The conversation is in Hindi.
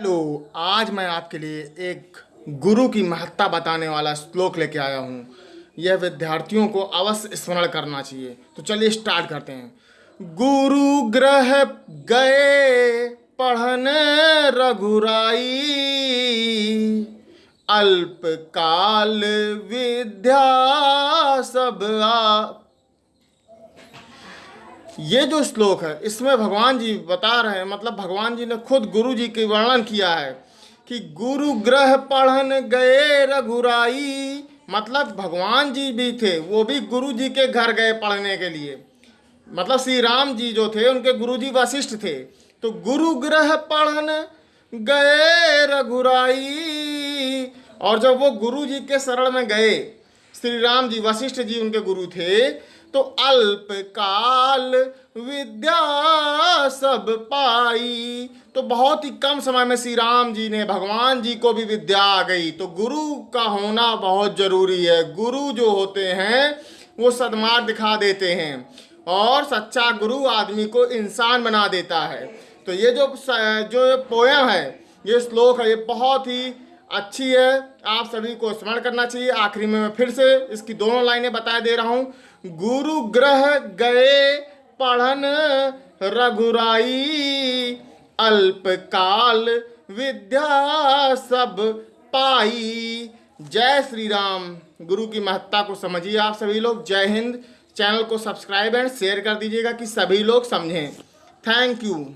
हेलो, आज मैं आपके लिए एक गुरु की महत्ता बताने वाला श्लोक लेके आया हूँ। यह विद्यार्थियों को अवश्य स्मरण करना चाहिए। तो चलिए स्टार्ट करते हैं। गुरु ग्रह गए पढ़ने रघुराई। अल्पकाल विद्या सब आ ये जो श्लोक है, इसमें भगवान जी बता रहे हैं मतलब भगवान जी ने खुद गुरु जी के वर्णन किया है कि गुरु ग्रह पढ़न गए रघुराई। मतलब भगवान जी भी थे, वो भी गुरु जी के घर गए पढ़ने के लिए। मतलब श्री राम जी जो थे, उनके गुरु जी वशिष्ठ थे। तो गुरु ग्रह पढ़न गए रघुराई। और जब वो गुरु जी के शरण में गए श्री राम जी, वशिष्ठ जी उनके गुरु थे। तो अल्प काल विद्या सब पाई। तो बहुत ही कम समय में श्री राम जी ने भगवान जी को भी विद्या आ गई। तो गुरु का होना बहुत ज़रूरी है। गुरु जो होते हैं, वो सदमार्ग दिखा देते हैं और सच्चा गुरु आदमी को इंसान बना देता है। तो ये जो जो पोयम है, ये श्लोक है, ये बहुत ही अच्छी है। आप सभी को स्मरण करना चाहिए। आखिरी में मैं फिर से इसकी दोनों लाइनें बता दे रहा हूँ। गुरु ग्रह गए पढ़न रघुराई अल्प काल विद्या सब पाई। जय श्री राम गुरु की महत्ता को समझिए आप सभी लोग। जय हिंद। चैनल को सब्सक्राइब एंड शेयर कर दीजिएगा कि सभी लोग समझें। Thank you.